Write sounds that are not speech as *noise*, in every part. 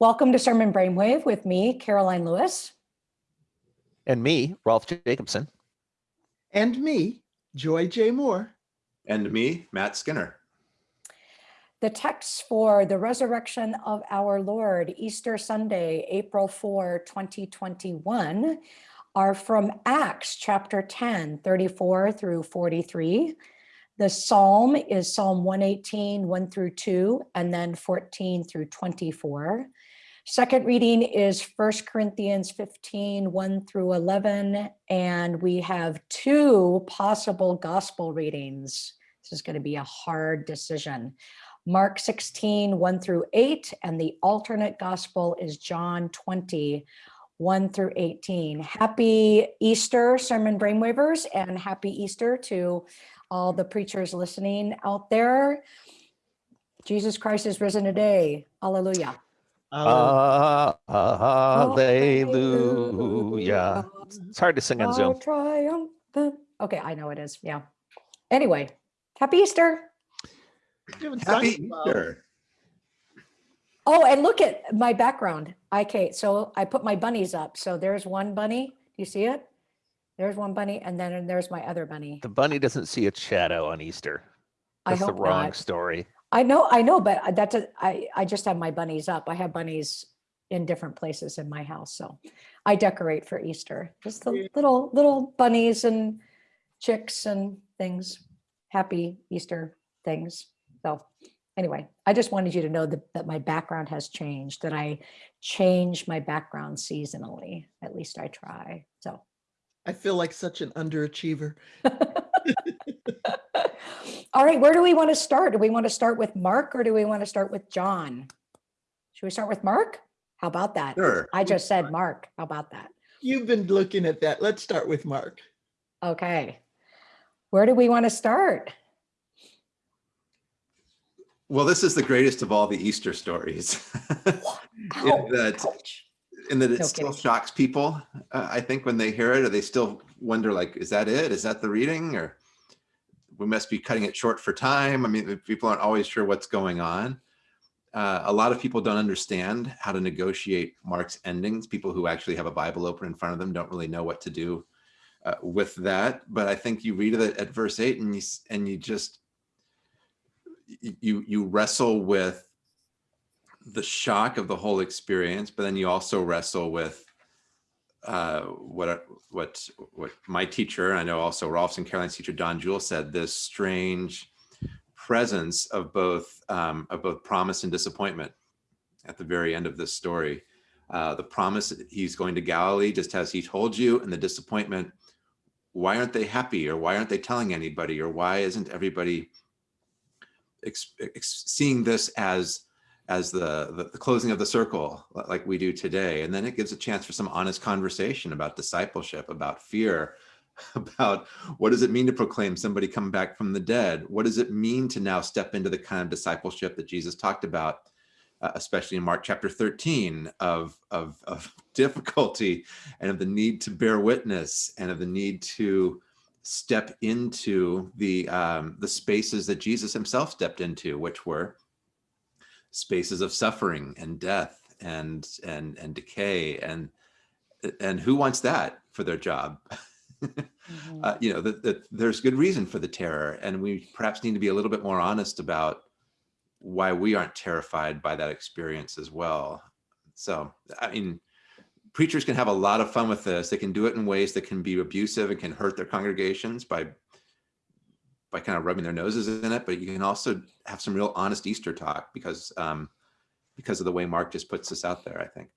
Welcome to Sermon Brainwave with me, Karoline Lewis. And me, Rolf Jacobson. And me, Joy J. Moore. And me, Matt Skinner. The texts for the resurrection of our Lord, Easter Sunday, April 4, 2021, are from Acts chapter 10, 34 through 43. The psalm is Psalm 118, 1 through 2, and then 14 through 24. Second reading is First Corinthians 15, 1 through 11, and we have two possible gospel readings. This is going to be a hard decision. Mark 16, 1 through 8, and the alternate gospel is John 20, 1 through 18. Happy Easter, Sermon Brainwavers, and happy Easter to all the preachers listening out there. Jesus Christ is risen today. Hallelujah. Uh, hallelujah. It's hard to sing on Zoom. Triumphant. Okay, I know it is. Yeah. Anyway, happy Easter. Happy Easter. Oh, and look at my background. Okay, so I put my bunnies up. So there's one bunny. Do you see it? There's one bunny, and then there's my other bunny. The bunny doesn't see its shadow on Easter. I That's the wrong not. story. I know, I know, but uh, that's a, I, I just have my bunnies up. I have bunnies in different places in my house. So I decorate for Easter, just the little, little bunnies and chicks and things, happy Easter things. So anyway, I just wanted you to know that, that my background has changed, that I change my background seasonally. At least I try. So. I feel like such an underachiever. *laughs* All right, where do we want to start? Do we want to start with Mark or do we want to start with John? Should we start with Mark? How about that? Sure. I just said Mark. How about that? You've been looking at that. Let's start with Mark. Okay. Where do we want to start? Well, this is the greatest of all the Easter stories. *laughs* Ow, that- ouch. In that it No still kidding. shocks people, uh, I think, when they hear it, or they still wonder, like, is that it? Is that the reading? Or we must be cutting it short for time. I mean, people aren't always sure what's going on. Uh, a lot of people don't understand how to negotiate Mark's endings. People who actually have a Bible open in front of them don't really know what to do uh, with that. But I think you read it at verse eight and you, and you just, you, you wrestle with the shock of the whole experience, but then you also wrestle with uh, what what what my teacher, I know also Rolf's and Karoline's teacher Don Juel said, this strange presence of both um, of both promise and disappointment at the very end of this story. Uh, the promise he's going to Galilee, just as he told you, and the disappointment. Why aren't they happy, or why aren't they telling anybody, or why isn't everybody seeing this as as the, the the closing of the circle like we do today. And then it gives a chance for some honest conversation about discipleship about fear *laughs* about what does it mean to proclaim somebody come back from the dead? What does it mean to now step into the kind of discipleship that jesus talked about uh, especially in mark chapter 13 of, of of *laughs* difficulty and of the need to bear witness and of the need to step into the um, the spaces that jesus himself stepped into which were spaces of suffering and death and and and decay and and who wants that for their job? Mhm. *laughs* uh, you know that, that there's good reason for the terror and we perhaps need to be a little bit more honest about why we aren't terrified by that experience as well. So i mean preachers can have a lot of fun with this. They can do it in ways that can be abusive and can hurt their congregations by by kind of rubbing their noses in it, but you can also have some real honest Easter talk because um, because of the way Mark just puts this out there. I think.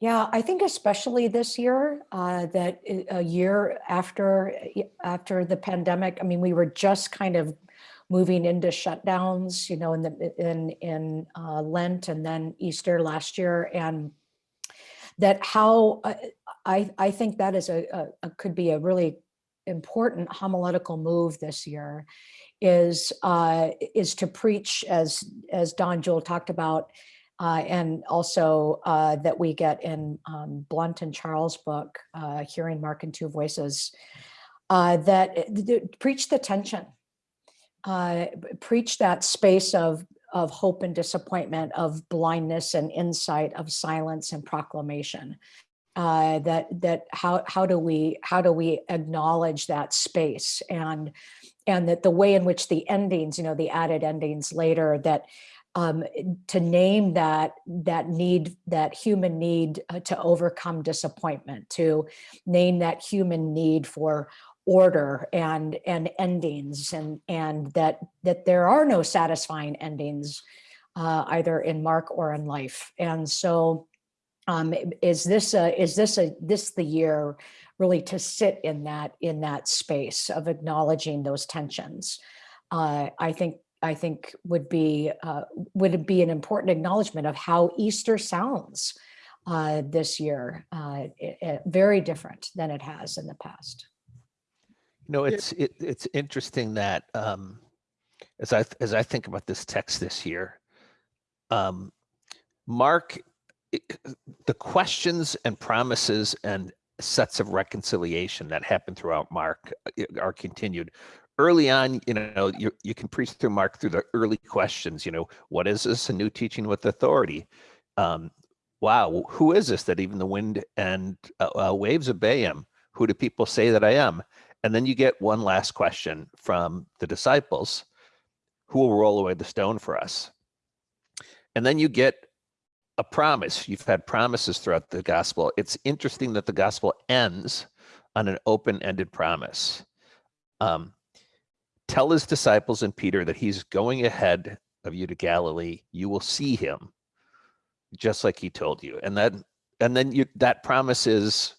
Yeah, I think especially this year, uh, that a year after after the pandemic, I mean, we were just kind of moving into shutdowns, you know, in the in in uh, Lent and then Easter last year, and that how uh, I I think that is a, a, a could be a really important homiletical move this year is uh, is to preach as as Don Juel talked about uh, and also uh, that we get in um, Blount and Charles' book, uh, Hearing Mark in Two Voices, uh, that th- th- preach the tension, uh, preach that space of of hope and disappointment, of blindness and insight, of silence and proclamation. Uh, that that how how do we how do we acknowledge that space and and that the way in which the endings, you know, the added endings later that um, to name that that need, that human need uh, to overcome disappointment, to name that human need for order and and endings, and and that that there are no satisfying endings uh, either in Mark or in life. And so, um, is this is this a this the year really to sit in that in that space of acknowledging those tensions? Uh, I think I think would be uh, would be an important acknowledgement of how Easter sounds uh, this year, uh, it- it- very different than it has in the past. You know, it's it, it's interesting that um, as I as I think about this text this year, um, Mark, the questions and promises and sets of reconciliation that happen throughout Mark uh, are continued. Early on, you know, you you can preach through Mark through the early questions. You know, what is this? A new teaching with authority. Um, wow, who is this that even the wind and uh, uh, waves obey him? Who do people say that I am? And then you get one last question from the disciples who will roll away the stone for us? And then you get a promise. You've had promises throughout the gospel. It's interesting that the gospel ends on an open ended promise. Um, tell his disciples and Peter that he's going ahead of you to Galilee. You will see him just like he told you. And then and then you that promise is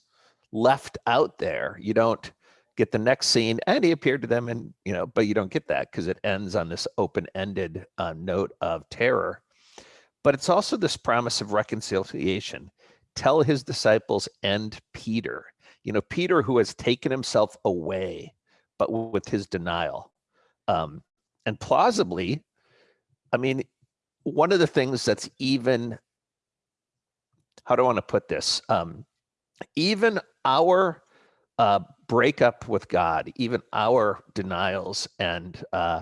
left out there. You don't get the next scene and he appeared to them and you know but you don't get that because it ends on this open-ended uh, note of terror but it's also this promise of reconciliation. Tell his disciples and peter you know peter who has taken himself away but with his denial. Um, and plausibly i mean one of the things that's even how do i want to put this? Um, even our uh, breakup with God, even our denials and uh,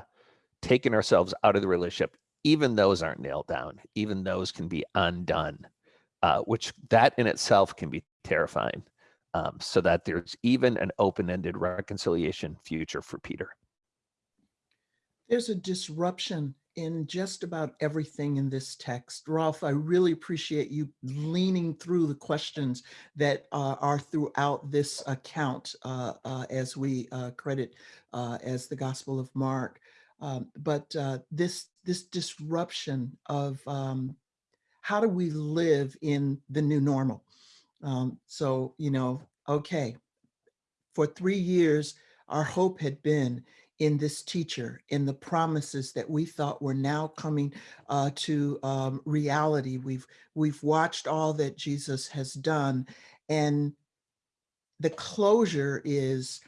taking ourselves out of the relationship, even those aren't nailed down. Even those can be undone, uh, which that in itself can be terrifying. Um, so that there's even an open-ended reconciliation future for Peter. There's a disruption in just about everything in this text. Rolf, I really appreciate you leaning through the questions that uh, are throughout this account uh, uh, as we uh, credit uh, as the Gospel of Mark. Um, but uh, this, this disruption of um, how do we live in the new normal? Um, so, you know, okay, for three years, our hope had been in this teacher, in the promises that we thought were now coming uh, to um, reality. We've we've watched all that Jesus has done, and the closure is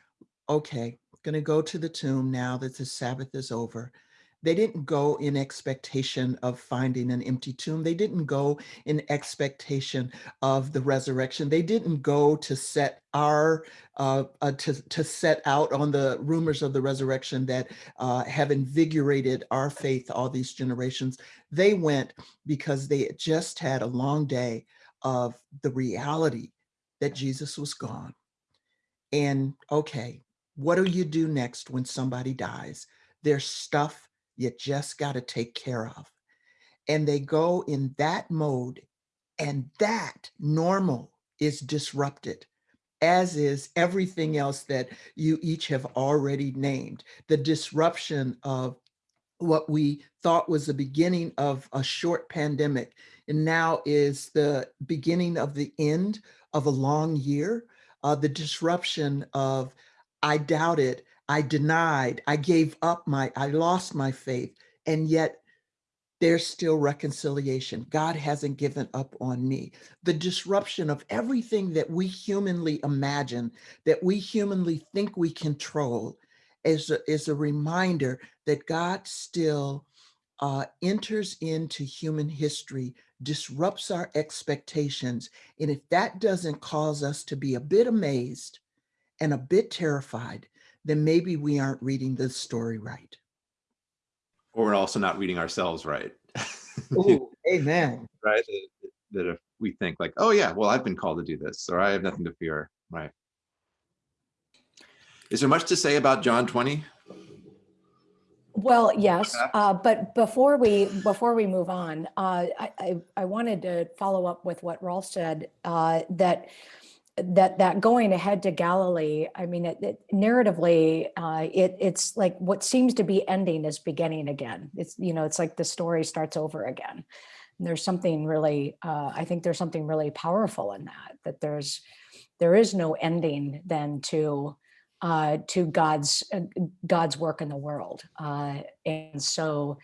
okay. To go to the tomb now that the Sabbath is over. They didn't go in expectation of finding an empty tomb. They didn't go in expectation of the resurrection. They didn't go to set our uh, uh, to to set out on the rumors of the resurrection that uh, have invigorated our faith all these generations. They went because they had just had a long day of the reality that Jesus was gone. And okay, what do you do next when somebody dies? There's stuff you just got to take care of. And they go in that mode, and that normal is disrupted, as is everything else that you each have already named. The disruption of what we thought was the beginning of a short pandemic and now is the beginning of the end of a long year. Uh, the disruption of I doubted, I denied, I gave up my, I lost my faith, and yet there's still reconciliation. God hasn't given up on me. The disruption of everything that we humanly imagine, that we humanly think we control, is a, is a reminder that God still uh, enters into human history, disrupts our expectations. And if that doesn't cause us to be a bit amazed and a bit terrified, then maybe we aren't reading the story right. or we're also not reading ourselves right. Ooh, *laughs* amen. right? That, that if we think like, oh yeah, well, I've been called to do this, or I have nothing to fear, right? Is there much to say about John 20? Well, yes, uh, but before we, before we move on, uh, I, I, I wanted to follow up with what Rolf said, uh, that, that, that going ahead to Galilee, I mean, it, it narratively, uh, it, it's like what seems to be ending is beginning again. It's, you know, it's like the story starts over again. And There's something really, uh, I think there's something really powerful in that, that there's, there is no ending then to, uh, to God's uh, God's work in the world. Uh, and so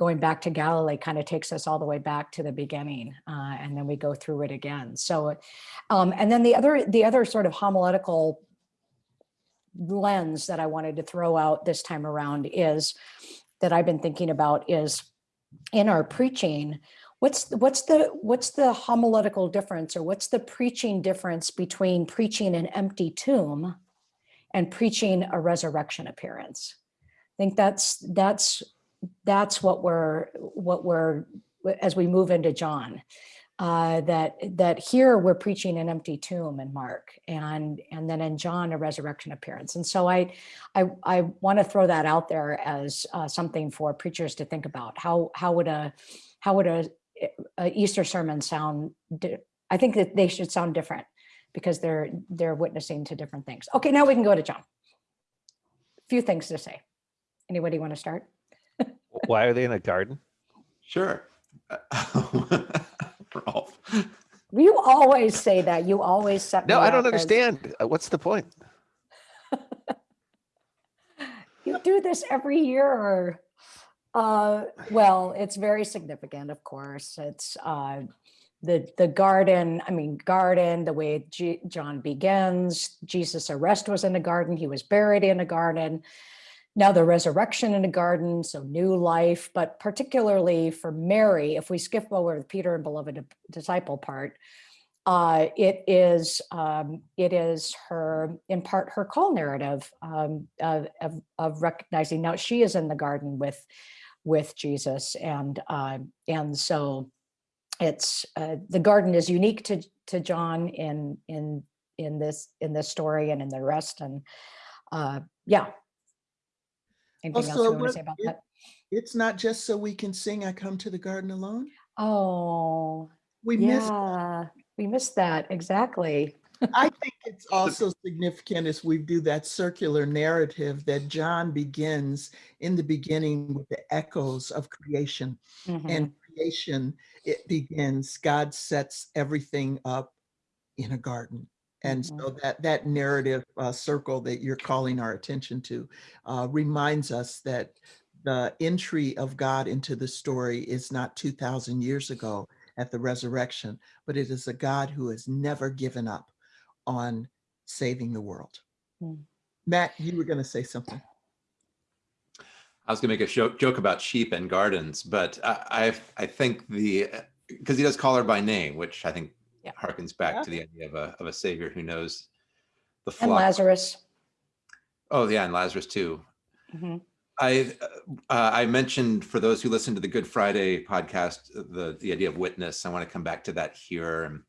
going back to Galilee kind of takes us all the way back to the beginning uh, and then we go through it again. So um, and then the other the other sort of homiletical lens that I wanted to throw out this time around is that I've been thinking about is in our preaching, what's what's the what's the homiletical difference or what's the preaching difference between preaching an empty tomb and preaching a resurrection appearance. I think that's that's that's what we're what we're as we move into John. Uh, that that here we're preaching an empty tomb in Mark, and and then in John a resurrection appearance. And so I I I want to throw that out there as uh, something for preachers to think about. How how would a how would a, a Easter sermon sound? I think that they should sound different because they're they're witnessing to different things. Okay, now we can go to John. Few things to say. Anybody want to start? Why are they in a garden? Sure. *laughs* Rolf. You always say that. You always set. No, me I don't up as- understand. Uh, What's the point? *laughs* You do this every year. Or, uh, well, it's very significant, of course. It's uh, the the garden. I mean, garden. The way G- John begins. Jesus' arrest was in a garden. He was buried in a garden. Now the resurrection in a garden, so new life. But particularly for Mary, if we skip over the Peter and beloved disciple part, uh, it is um, it is her in part her call narrative um, of, of of recognizing now she is in the garden with with Jesus and uh, and so it's uh, the garden is unique to to John in in in this in this story and in the rest and uh, yeah. Anything else Also, you want to say about it- that? It's not just so we can sing, I come to the garden alone. Oh, We miss yeah, we missed that exactly. *laughs* I think it's also significant as we do that circular narrative that John begins in the beginning with the echoes of creation. Mhm. And creation, it begins, God sets everything up in a garden. And so that that narrative uh, circle that you're calling our attention to uh, reminds us that the entry of God into the story is not 2,000 years ago at the resurrection, but it is a God who has never given up on saving the world. Hmm. Matt, you were going to say something. I was gonna make a joke, joke about sheep and gardens, but I, I, I think the, because he does call her by name, which I think Yeah. harkens back Yeah. to the idea of a, of a savior who knows the And. Lazarus. Oh, yeah, and Lazarus too. Mhm. I uh, I mentioned for those who listen to the Good Friday podcast the the idea of witness. I want to come back to that here, and,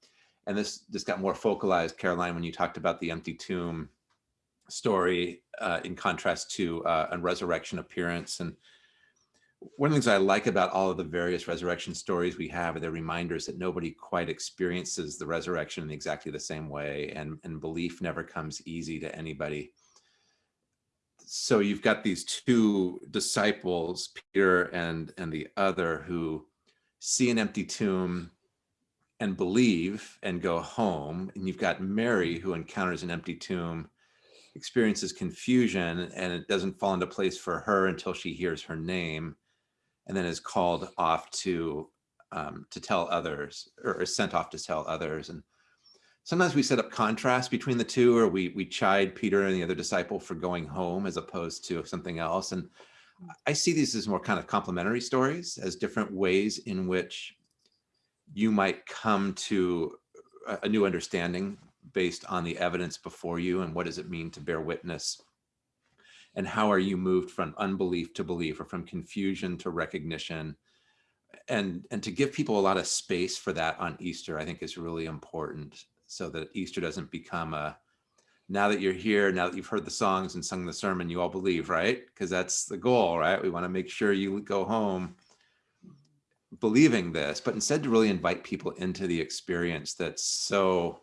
and this this got more focalized, Karoline, when you talked about the empty tomb story uh, in contrast to uh, a resurrection appearance. And one of the things I like about all of the various resurrection stories we have are they're reminders that nobody quite experiences the resurrection in exactly the same way, and and belief never comes easy to anybody. So you've got these two disciples peter and and the other who see an empty tomb and believe and go home and you've got mary who encounters an empty tomb experiences confusion and it doesn't fall into place for her until she hears her name and then is called off to um, to tell others or is sent off to tell others. And sometimes we set up contrast between the two or we we chide peter and the other disciple for going home as opposed to something else. And i see these as more kind of complementary stories as different ways in which you might come to a, a new understanding based on the evidence before you and what does it mean to bear witness and how are you moved from unbelief to belief or from confusion to recognition? And and to give people a lot of space for that on easter i think is really important so that easter doesn't become a now that you're here now that you've heard the songs and sung the sermon you all believe right? Because that's the goal right? We want to make sure you go home believing this but instead to really invite people into the experience that's so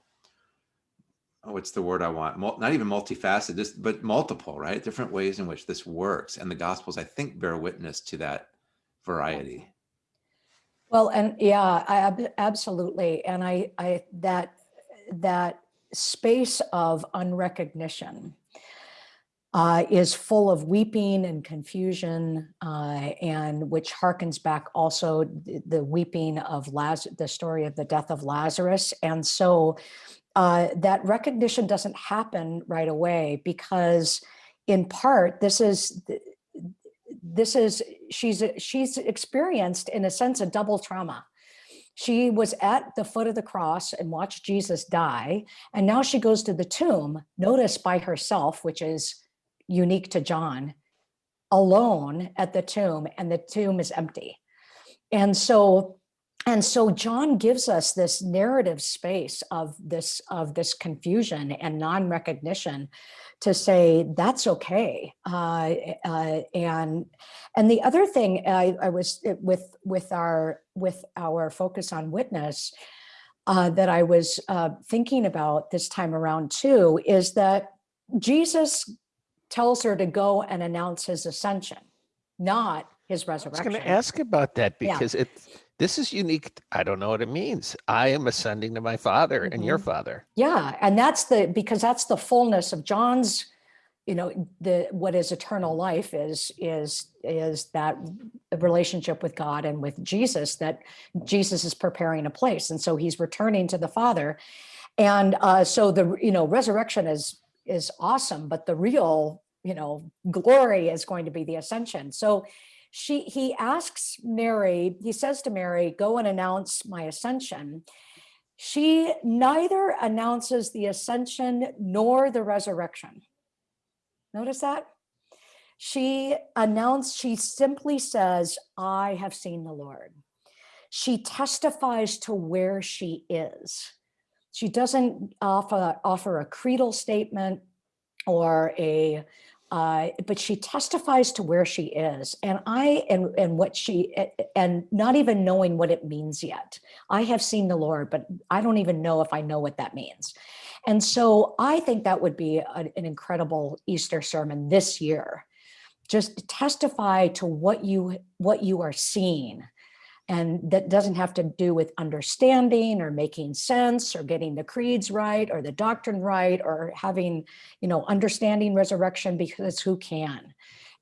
oh, what's the word I want? Not even multifaceted, just but multiple, right? Different ways in which this works, and the Gospels, I think, bear witness to that variety. Well, and yeah, I absolutely. And I, I, that, that space of unrecognition uh, is full of weeping and confusion, uh, and which harkens back also th- the weeping of Laz, the story of the death of Lazarus. And so uh, that recognition doesn't happen right away because in part, this is, this is she's she's experienced in a sense a double trauma. She was at the foot of the cross and watched jesus die and now she goes to the tomb notice by herself which is unique to john alone at the tomb and the tomb is empty. And so and so john gives us this narrative space of this of this confusion and non-recognition to say that's okay uh, uh, and and the other thing I, I was uh, with with our with our focus on witness uh, that I was uh, thinking about this time around too is that Jesus tells her to go and announce his ascension, not his resurrection. I was going to ask about that Yeah. because it this is unique. I don't know what it means. I am ascending to my father and your Mhm. father. Yeah, and that's the because that's the fullness of John's, you know, the what is eternal life is is is that relationship with God and with Jesus that Jesus is preparing a place, and so he's returning to the Father, and uh, so the you know resurrection is is awesome, but the real you know glory is going to be the ascension. So she he asks Mary, he says to Mary, "Go and announce my ascension." she neither announces the ascension nor the resurrection. Notice that? She announced, she simply says, I have seen the Lord. She testifies to where she is. She doesn't offer, offer a creedal statement or a uh, but she testifies to where she is and i and and what she and not even knowing what it means yet I have seen the Lord, but I don't even know if I know what that means. And so I think that would be a- an incredible Easter sermon this year. Just testify to what you what you are seeing. And that doesn't have to do with understanding or making sense or getting the creeds right or the doctrine right or having, you know, understanding resurrection because who can?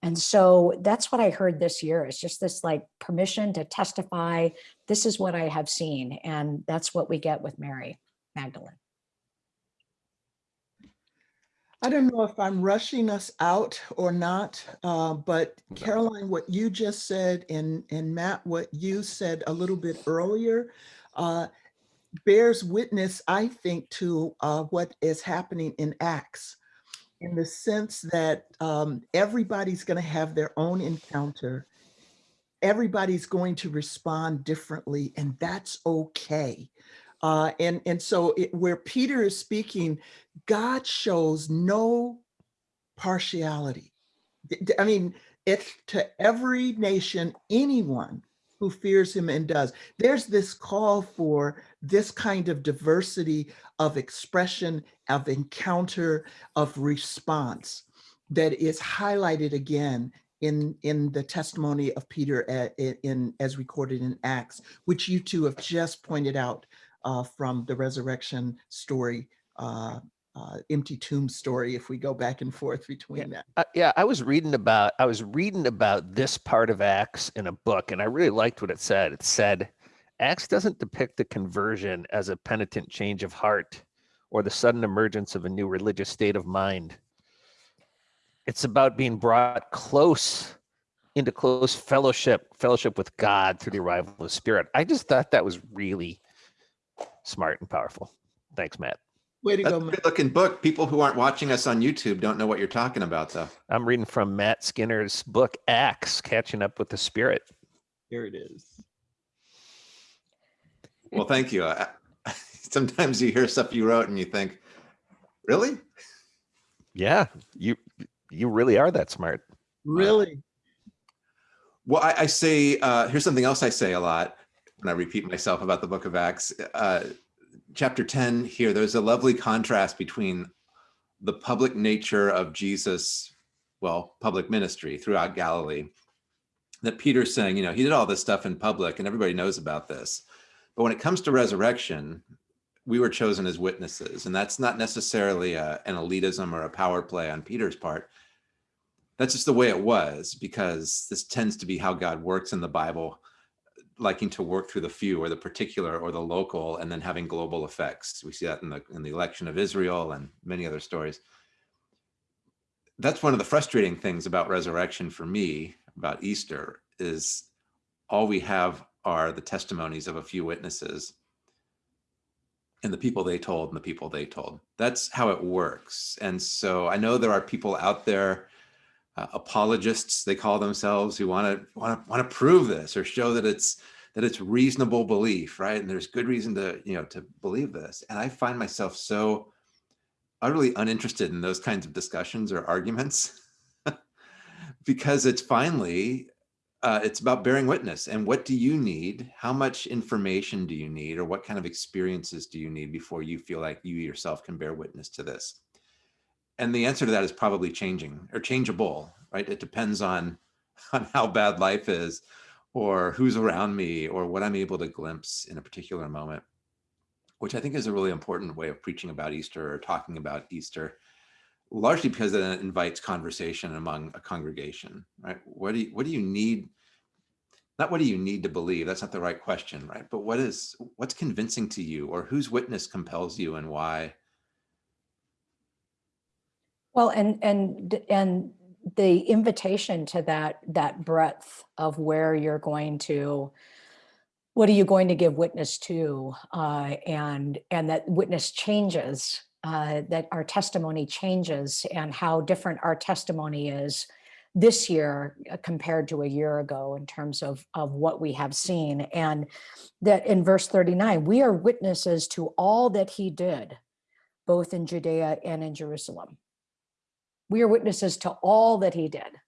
And so that's what I heard this year is just this like permission to testify this is what I have seen. And that's what we get with Mary Magdalene. I don't know if I'm rushing us out or not, uh, but. Karoline, what you just said, and, and Matt, what you said a little bit earlier, uh, bears witness, I think, to uh, what is happening in Acts, in the sense that um, everybody's going to have their own encounter. Everybody's going to respond differently, and that's okay. Uh, and and so it, where Peter is speaking, God shows no partiality. I mean, it's to every nation, anyone who fears him and does. There's this call for this kind of diversity of expression, of encounter, of response that is highlighted again in in the testimony of Peter at, in as recorded in Acts, which you two have just pointed out uh, from the resurrection story, uh, uh, empty tomb story. If we go back and forth between that, Uh, yeah, I was reading about I was reading about this part of Acts in a book, and I really liked what it said. It said Acts doesn't depict the conversion as a penitent change of heart or the sudden emergence of a new religious state of mind. It's about being brought close into close fellowship, fellowship with God through the arrival of the Spirit. I just thought that was really smart and powerful. Thanks, Matt. Way to That's go, a Matt. good looking book. People who aren't watching us on YouTube don't know what you're talking about though. I'm reading from Matt Skinner's book Acts, Catching Up with the Spirit. Here it is. Well, thank you. I- *laughs* Sometimes you hear stuff you wrote and you think, really? Yeah, you you really are that smart. Really? Well, I, I say, uh, here's something else I say a lot when I repeat myself about the book of Acts. Uh, chapter 10 here, there's a lovely contrast between the public nature of Jesus, well, public ministry throughout Galilee. That Peter's saying, you know, he did all this stuff in public and everybody knows about this. But when it comes to resurrection, we were chosen as witnesses. And that's not necessarily a, an elitism or a power play on Peter's part that's just the way it was because this tends to be how God works in the Bible, liking to work through the few or the particular or the local and then having global effects. We see that in the in the election of Israel and many other stories. That's one of the frustrating things about resurrection for me, about Easter, is all we have are the testimonies of a few witnesses and the people they told and the people they told. That's how it works. And so I know there are people out there uh, apologists they call themselves who want to want to want to prove this or show that it's that it's reasonable belief right? And there's good reason to you know to believe this. And i find myself so utterly uninterested in those kinds of discussions or arguments *laughs* because it's finally uh, it's about bearing witness. And what do you need? How much information do you need? Or what kind of experiences do you need before you feel like you yourself can bear witness to this and the answer to that is probably changing or changeable right? It depends on *laughs* on how bad life is or who's around me or what i'm able to glimpse in a particular moment which i think is a really important way of preaching about easter or talking about easter largely because it invites conversation among a congregation right? What do you what do you need? Not what do you need to believe that's not the right question right? But what is what's convincing to you or whose witness compels you and why Well, and, and, and the invitation to that, that breadth of where you're going to, what are you going to give witness to? Uh, and, and that witness changes, uh, that our testimony changes and how different our testimony is this year uh, compared to a year ago in terms of, of what we have seen. And that in verse 39, we are witnesses to all that he did, both in Judea and in Jerusalem we are witnesses to all that he did.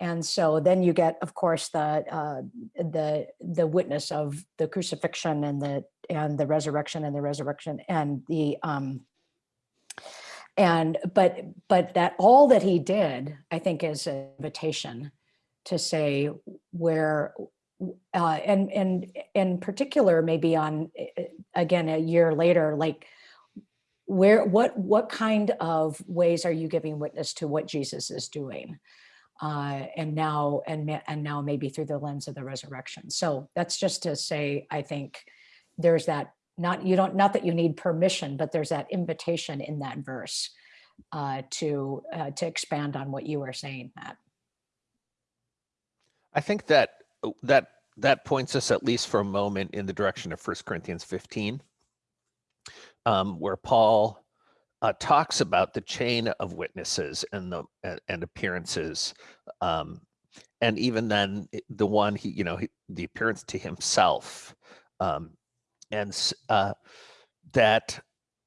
And so then you get, of course, the uh, the the witness of the crucifixion and the and the resurrection and the resurrection and the um and but but that all that he did, I think, is an invitation to say where uh, and and in particular, maybe on again a year later, like where what what kind of ways are you giving witness to what jesus is doing? Uh and now and and now maybe through the lens of the resurrection. So that's just to say i think there's that not you don't not that you need permission but there's that invitation in that verse uh to uh, to expand on what you were saying matt. I think that that that points us at least for a moment in the direction of First Corinthians 15, um, where Paul uh, talks about the chain of witnesses and the and, and appearances, um, and even then the one he you know he, the appearance to himself, um, and uh, that.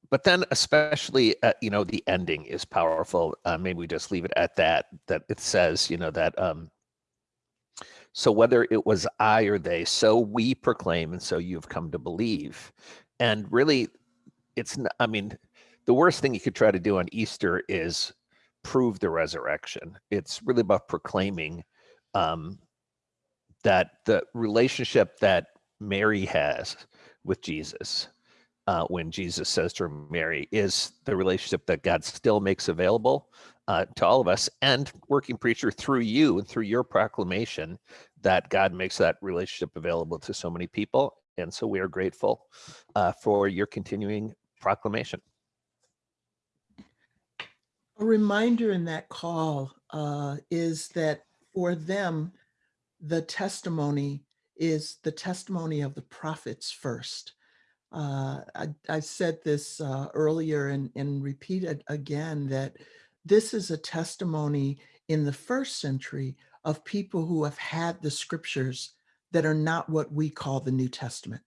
But then, especially, uh, you know, the ending is powerful. Uh, maybe we just leave it at that. That it says, you know, that um, so whether it was I or they, so we proclaim, and so you've come to believe. And really, it's, not, I mean, the worst thing you could try to do on Easter is prove the resurrection. It's really about proclaiming um, that the relationship that Mary has with Jesus, uh, when Jesus says to Mary, is the relationship that God still makes available uh, to all of us. And working preacher through you and through your proclamation, that God makes that relationship available to so many people. And so we are grateful uh, for your continuing proclamation. A reminder in that call uh, is that for them, the testimony is the testimony of the prophets first. Uh, I, I said this uh, earlier and, and repeat it again that this is a testimony in the first century of people who have had the scriptures that are not what we call the New Testament.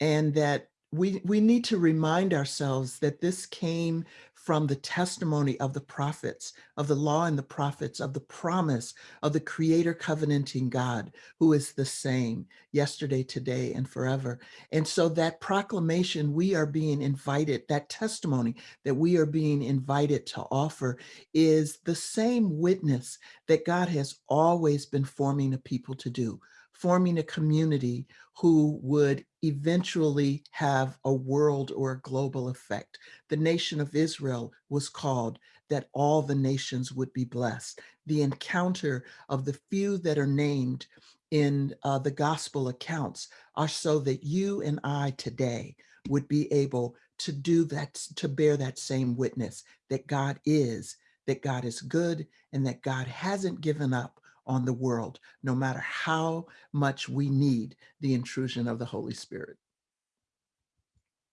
And that we, we need to remind ourselves that this came from the testimony of the prophets, of the law and the prophets, of the promise of the creator covenanting God, who is the same yesterday, today, and forever. And so that proclamation we are being invited, that testimony that we are being invited to offer is the same witness that God has always been forming a people to do, forming a community who would eventually have a world or a global effect. The nation of Israel was called that all the nations would be blessed. The encounter of the few that are named in uh, the gospel accounts are so that you and I today would be able to do that, to bear that same witness that God is, that God is good, and that God hasn't given up on the world, no matter how much we need the intrusion of the Holy Spirit.